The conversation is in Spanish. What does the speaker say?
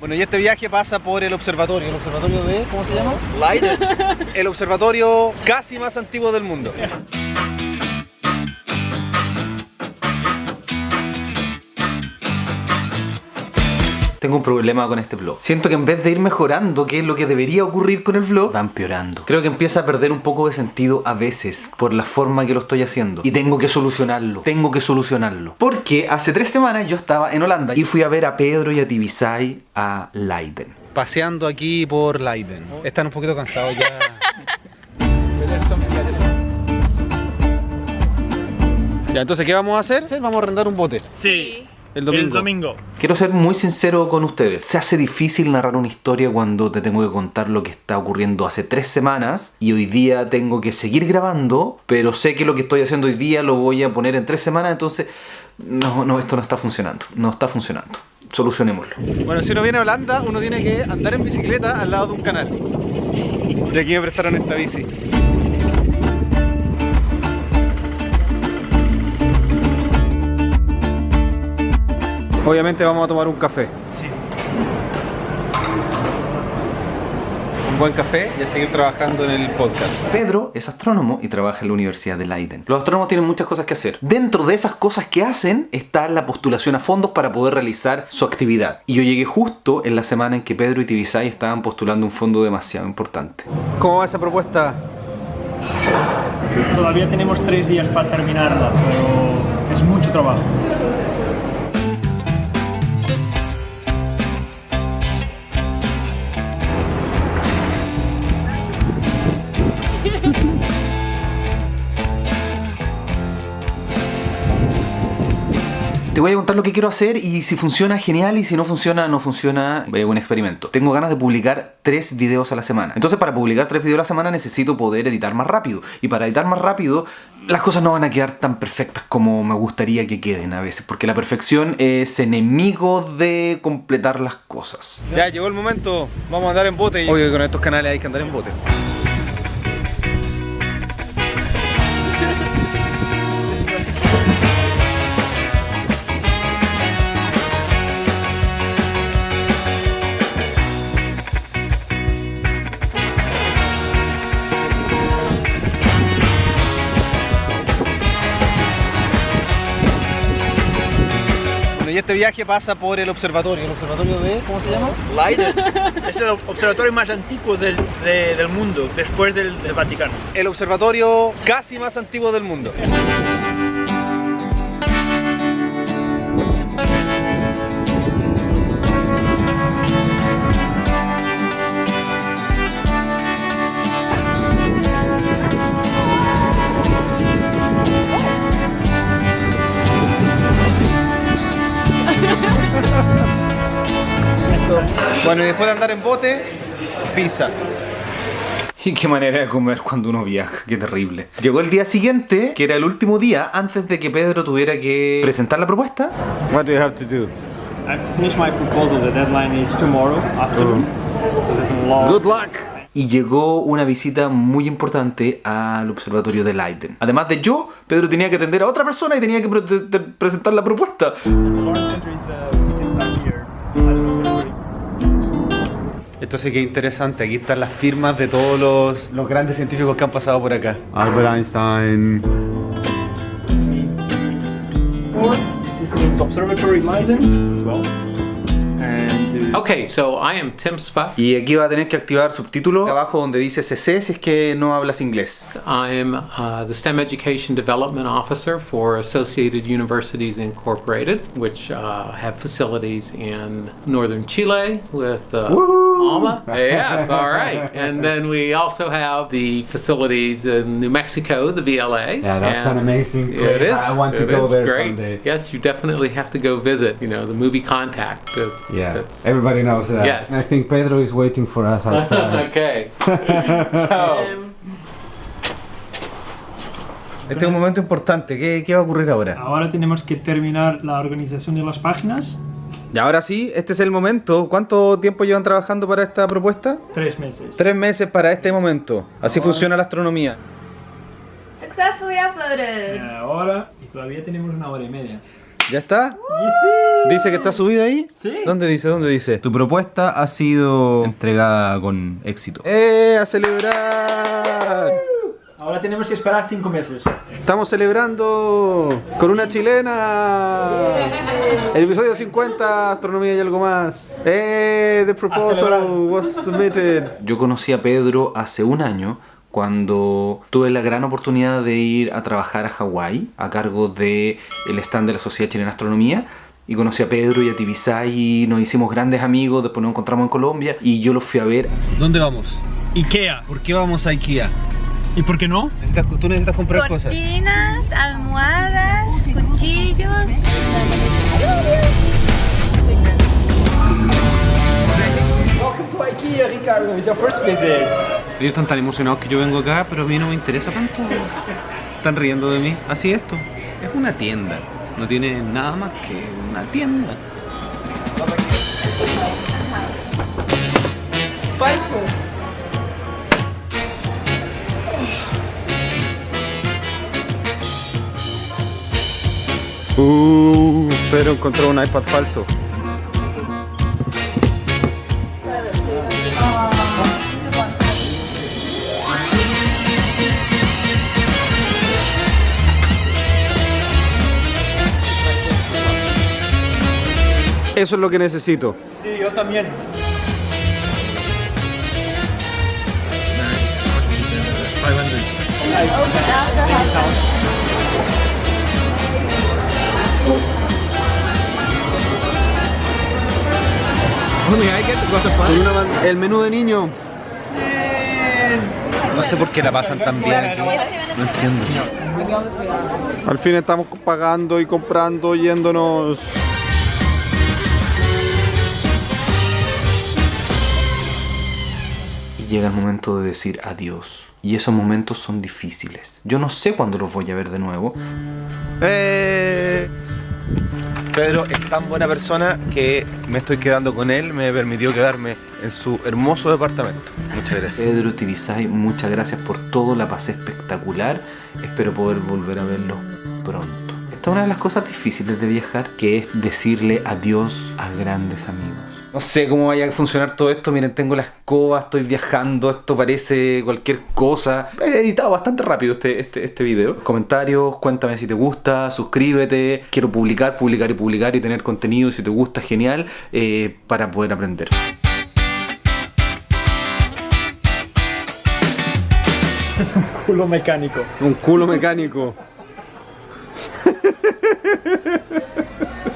Bueno, y este viaje pasa por el observatorio. ¿El observatorio de. ¿Cómo se llama? Leiden. El observatorio casi más antiguo del mundo. Tengo un problema con este vlog. Siento que en vez de ir mejorando, que es lo que debería ocurrir con el vlog, va empeorando. Creo que empieza a perder un poco de sentido a veces por la forma que lo estoy haciendo. Y tengo que solucionarlo. Tengo que solucionarlo. Porque hace tres semanas yo estaba en Holanda y fui a ver a Pedro y a Tibisay a Leiden. Paseando aquí por Leiden. Están un poquito cansados ya. Ya, entonces, ¿qué vamos a hacer? Vamos a arrendar un bote. Sí. El domingo. El domingo. Quiero ser muy sincero con ustedes. Se hace difícil narrar una historia cuando te tengo que contar lo que está ocurriendo hace tres semanas y hoy día tengo que seguir grabando, pero sé que lo que estoy haciendo hoy día lo voy a poner en tres semanas, entonces no, no, esto no está funcionando. No está funcionando. Solucionémoslo. Bueno, si uno viene a Holanda, uno tiene que andar en bicicleta al lado de un canal. Y aquí me prestaron esta bici. Obviamente vamos a tomar un café. Sí. Un buen café y a seguir trabajando en el podcast. Pedro es astrónomo y trabaja en la Universidad de Leiden. Los astrónomos tienen muchas cosas que hacer. Dentro de esas cosas que hacen está la postulación a fondos para poder realizar su actividad. Y yo llegué justo en la semana en que Pedro y Tibisay estaban postulando un fondo demasiado importante. ¿Cómo va esa propuesta? Todavía tenemos tres días para terminarla, pero es mucho trabajo. Te voy a contar lo que quiero hacer y si funciona, genial, y si no funciona, no funciona, es un experimento. Tengo ganas de publicar tres videos a la semana. Entonces para publicar tres videos a la semana necesito poder editar más rápido. Y para editar más rápido, las cosas no van a quedar tan perfectas como me gustaría que queden a veces. Porque la perfección es enemigo de completar las cosas. Ya, llegó el momento. Vamos a andar en bote. Obvio que con estos canales hay que andar en bote. Este viaje pasa por el observatorio. ¿El observatorio de. ¿Cómo se llama? Leiden. Es el observatorio más antiguo del, de- del mundo, después del, del Vaticano. El observatorio casi más antiguo del mundo. Bueno, y después de andar en bote, pizza. Y qué manera de comer cuando uno viaja, qué terrible. Llegó el día siguiente, que era el último día antes de que Pedro tuviera que presentar la propuesta. What do you have to do? I have to finish my proposal. The deadline is tomorrow afternoon. So there's a long... Good luck. Y llegó una visita muy importante al observatorio de Leiden. Además de yo, Pedro tenía que atender a otra persona y tenía que pre- presentar la propuesta. Esto sí que es interesante, aquí están las firmas de todos los, los grandes científicos que han pasado por acá. Albert Einstein. This is means Observatory Leiden as well. And Okay, so I am Tim Spuck. Y aquí va a tener que activar subtítulos abajo donde dice CC si es que no hablas inglés. I am uh, the STEM Education Development Officer for Associated Universities Incorporated, which uh, have facilities in northern Chile with uh, Alma. Yes, all right. And then we also have the facilities in New Mexico, the VLA. Yeah, that's an amazing It place. is. I want to It go is there great. someday. Yes, you definitely have to go visit. You know, the movie Contact. uh, Yeah, that's- everybody knows that. Yes. I think Pedro is waiting for us outside. okay. so. Este es un momento importante, ¿qué, qué va a ocurrir ahora? ahora tenemos que terminar la organización de las páginas. Y ahora sí, este es el momento. ¿Cuánto tiempo llevan trabajando para esta propuesta? Tres meses. Tres meses para este momento. Así funciona la astronomía. Successfully uploaded. Y ahora, y todavía tenemos una hora y media. ¿Ya está? ¿Dice que está subido ahí? Sí. ¿Dónde dice? ¿Dónde dice? Tu propuesta ha sido entregada con éxito. ¡Eh! ¡A celebrar! Ahora tenemos que esperar cinco meses. Estamos celebrando con una chilena. El episodio 50, astronomía y algo más. Eh, the proposal was submitted. Yo conocí a Pedro hace un año cuando tuve la gran oportunidad de ir a trabajar a Hawái a cargo de el stand de la Sociedad Chilena de Astronomía. Y conocí a Pedro y a Tibisay y nos hicimos grandes amigos, después nos encontramos en Colombia y yo los fui a ver. ¿Dónde vamos? Ikea. ¿Por qué vamos a Ikea? ¿Y por qué no? tú necesitas comprar Cortinas, almohadas, cuchillos. Welcome to Ikea, Ricardo. It's your first visit. Ellos están tan emocionados que yo vengo acá, pero a mí no me interesa tanto. Están riendo de mí. Así esto. Es una tienda. No tiene nada más que una tienda. Uh, pero encontró un iPad falso. Eso es lo que necesito. Sí, yo también. El menú de niño. No sé por qué la pasan tan bien aquí. No entiendo. Al fin estamos pagando y comprando, yéndonos. Llega el momento de decir adiós. Y esos momentos son difíciles. Yo no sé cuándo los voy a ver de nuevo. Eh, Pedro es tan buena persona que me estoy quedando con él, me permitió quedarme en su hermoso departamento. Muchas gracias. Pedro Tibisay, muchas gracias por todo, la pasé espectacular. Espero poder volver a verlo pronto. Esta es una de las cosas difíciles de viajar, que es decirle adiós a grandes amigos. No sé cómo vaya a funcionar todo esto. Miren, tengo la escoba, estoy viajando. Esto parece cualquier cosa. He editado bastante rápido este, este, este video. Comentarios, cuéntame si te gusta, suscríbete. Quiero publicar, publicar y publicar y tener contenido. Si te gusta, genial. eh, para poder aprender. Es un culo mecánico. Un culo mecánico.